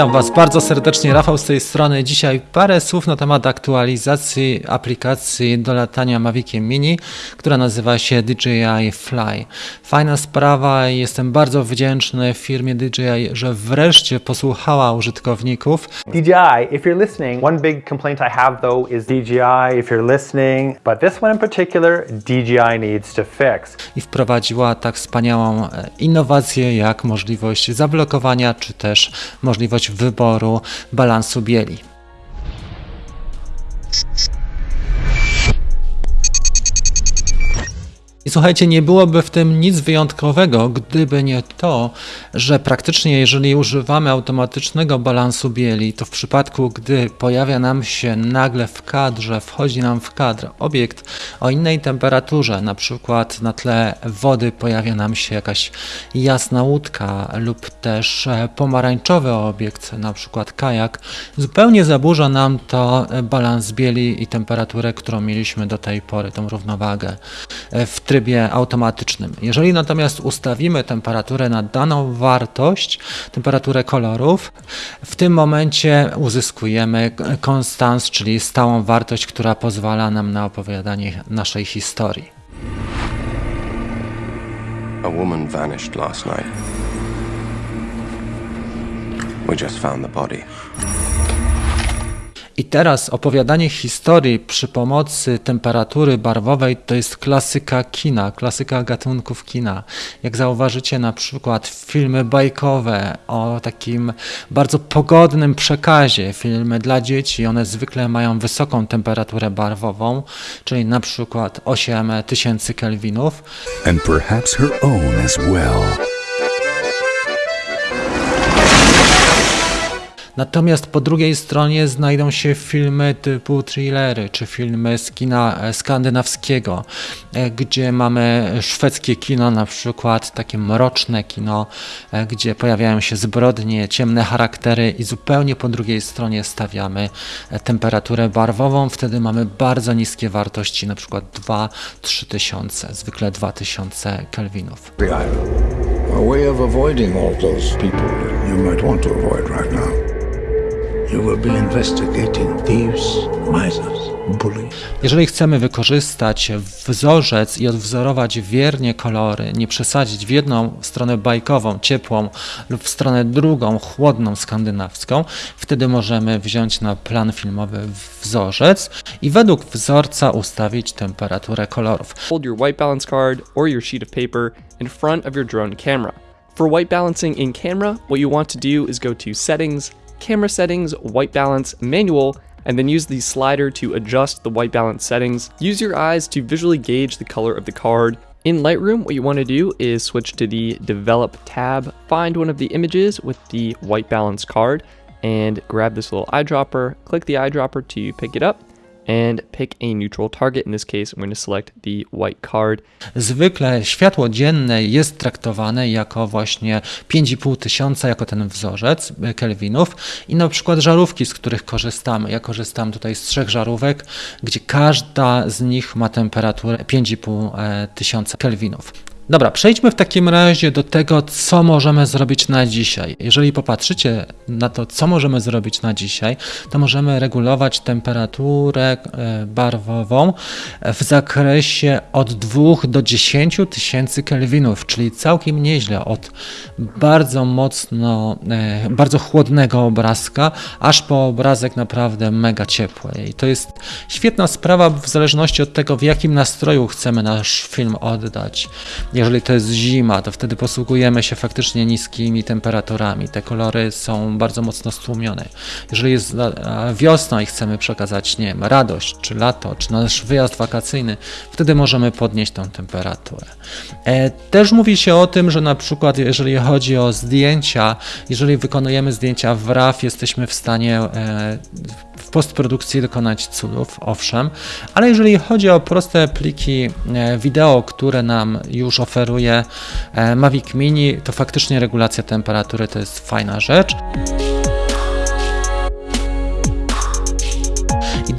Witam Was bardzo serdecznie, Rafał z tej strony. Dzisiaj parę słów na temat aktualizacji aplikacji do latania Maviciem Mini, która nazywa się DJI Fly. Fajna sprawa i jestem bardzo wdzięczny firmie DJI, że wreszcie posłuchała użytkowników. DJI, if you're listening, one big complaint I have though is DJI, if you're listening, but this one in particular, DJI needs to fix. i wprowadziła tak wspaniałą e, innowację jak możliwość zablokowania czy też możliwość wyboru balansu bieli. I słuchajcie, nie byłoby w tym nic wyjątkowego, gdyby nie to, że praktycznie jeżeli używamy automatycznego balansu bieli, to w przypadku, gdy pojawia nam się nagle w kadrze, wchodzi nam w kadr obiekt o innej temperaturze, na przykład na tle wody pojawia nam się jakaś jasna łódka lub też e, pomarańczowy obiekt, na przykład kajak, zupełnie zaburza nam to balans bieli i temperaturę, którą mieliśmy do tej pory, tą równowagę. E, w trybie automatycznym. Jeżeli natomiast ustawimy temperaturę na daną wartość, temperaturę kolorów, w tym momencie uzyskujemy konstans, czyli stałą wartość, która pozwala nam na opowiadanie naszej historii. A woman vanished last night. We just found the body. I teraz opowiadanie historii przy pomocy temperatury barwowej to jest klasyka kina, klasyka gatunków kina. Jak zauważycie na przykład filmy bajkowe o takim bardzo pogodnym przekazie, filmy dla dzieci, one zwykle mają wysoką temperaturę barwową, czyli na przykład 8000 kelwinów. and perhaps her own as well. Natomiast po drugiej stronie znajdą się filmy typu thrillery, czy filmy z kina skandynawskiego, e, gdzie mamy szwedzkie kino, na przykład takie mroczne kino, e, gdzie pojawiają się zbrodnie, ciemne charaktery i zupełnie po drugiej stronie stawiamy e, temperaturę barwową. Wtedy mamy bardzo niskie wartości, na przykład 2-3 tysiące, zwykle 2000 kelwinów. A way of avoiding all those people you might want to avoid right now. Jeżeli chcemy wykorzystać wzorzec i odwzorować wiernie kolory, nie przesadzić w jedną stronę bajkową, ciepłą lub w stronę drugą, chłodną, skandynawską, wtedy możemy wziąć na plan filmowy wzorzec i według wzorca ustawić temperaturę kolorów. hold your white balance card or your sheet of paper in front of your drone camera. For white balancing in camera, what you want to do is go to Settings, Camera Settings, White Balance, Manual, and then use the slider to adjust the white balance settings. Use your eyes to visually gauge the color of the card. In Lightroom, what you want to do is switch to the Develop tab, find one of the images with the white balance card, and grab this little eyedropper. Click the eyedropper to pick it up, and pick a neutral target. In this case, I'm going to select the white card. Zwykle światło dzienne jest traktowane jako właśnie 5,5 tysiąca, jako ten wzorzec e, kelwinów i na przykład żarówki, z których korzystamy. Ja korzystam tutaj z trzech żarówek, gdzie każda z nich ma temperaturę 5,5 e, tysiąca kelwinów. Dobra, przejdźmy w takim razie do tego, co możemy zrobić na dzisiaj. Jeżeli popatrzycie na to, co możemy zrobić na dzisiaj, to możemy regulować temperaturę e, barwową w zakresie od 2 do 10 tysięcy kelwinów, czyli całkiem nieźle, od bardzo mocno, e, bardzo chłodnego obrazka, aż po obrazek naprawdę mega ciepły. I to jest świetna sprawa w zależności od tego, w jakim nastroju chcemy nasz film oddać. Jeżeli to jest zima, to wtedy posługujemy się faktycznie niskimi temperaturami. Te kolory są bardzo mocno stłumione. Jeżeli jest wiosna i chcemy przekazać, nie wiem, radość, czy lato, czy nasz wyjazd wakacyjny, wtedy możemy podnieść tą temperaturę. E, Też mówi się o tym, że na przykład jeżeli chodzi o zdjęcia, jeżeli wykonujemy zdjęcia w RAW, jesteśmy w stanie e, w postprodukcji dokonać cudów, owszem, ale jeżeli chodzi o proste pliki e, wideo, które nam już oferuje e, Mavic Mini, to faktycznie regulacja temperatury to jest fajna rzecz.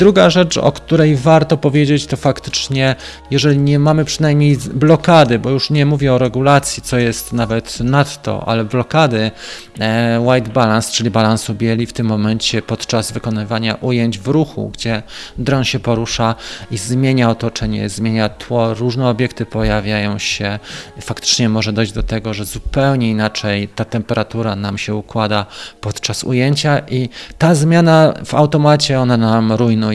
Druga rzecz, o której warto powiedzieć, to faktycznie, jeżeli nie mamy przynajmniej blokady, bo już nie mówię o regulacji, co jest nawet nadto, ale blokady e, white balance, czyli balansu bieli w tym momencie podczas wykonywania ujęć w ruchu, gdzie dron się porusza i zmienia otoczenie, zmienia tło, różne obiekty pojawiają się, faktycznie może dojść do tego, że zupełnie inaczej ta temperatura nam się układa podczas ujęcia i ta zmiana w automacie, ona nam rujnuje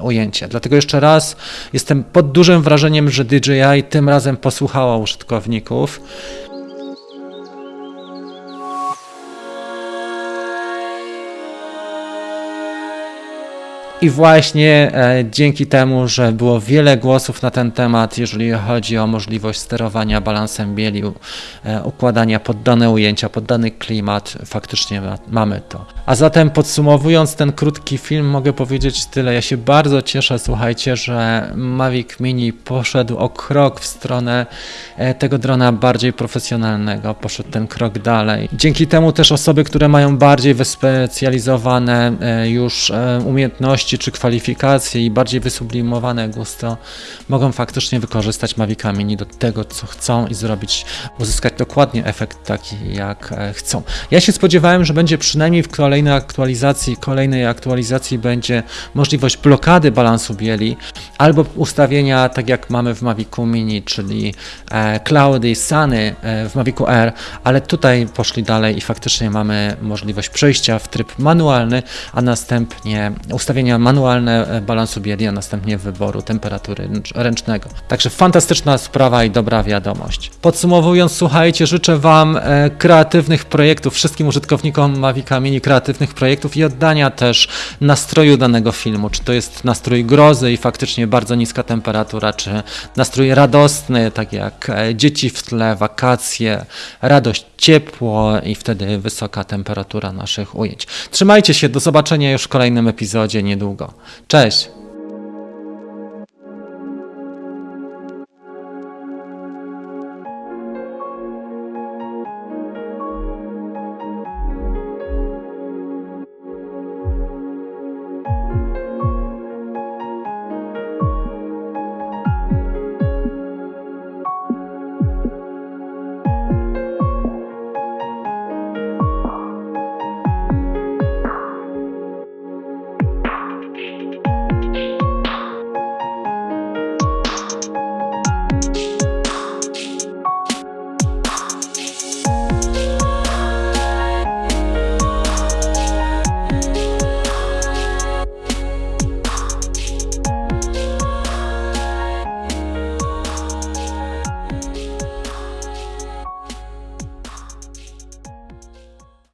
ujęcie. Dlatego jeszcze raz jestem pod dużym wrażeniem, że DJI tym razem posłuchała użytkowników. I właśnie e, dzięki temu, że było wiele głosów na ten temat, jeżeli chodzi o możliwość sterowania balansem bieli, e, układania pod dane ujęcia, pod dany klimat, faktycznie ma, mamy to. A zatem podsumowując ten krótki film, mogę powiedzieć tyle. Ja się bardzo cieszę, słuchajcie, że Mavic Mini poszedł o krok w stronę e, tego drona bardziej profesjonalnego, poszedł ten krok dalej. Dzięki temu też osoby, które mają bardziej wyspecjalizowane już e, umiejętności, czy kwalifikacje i bardziej wysublimowane gusto mogą faktycznie wykorzystać Mavica Mini do tego, co chcą i zrobić, uzyskać dokładnie efekt taki, jak e, chcą. Ja się spodziewałem, że będzie przynajmniej w kolejnej aktualizacji, kolejnej aktualizacji będzie możliwość blokady balansu bieli albo ustawienia, tak jak mamy w Mavicu Mini, czyli e, cloudy, suny e, w Mavicu Air, ale tutaj poszli dalej i faktycznie mamy możliwość przejścia w tryb manualny, a następnie ustawienia manualne e, balansu bieli, a następnie wyboru temperatury ręcznego. Także fantastyczna sprawa i dobra wiadomość. Podsumowując, słuchajcie, życzę Wam e, kreatywnych projektów, wszystkim użytkownikom Mavica Mini kreatywnych projektów i oddania też nastroju danego filmu. Czy to jest nastrój grozy i faktycznie bardzo niska temperatura, czy nastrój radosny, tak jak e, dzieci w tle, wakacje, radość, ciepło i wtedy wysoka temperatura naszych ujęć. Trzymajcie się, do zobaczenia już w kolejnym epizodzie niedługo. Cześć!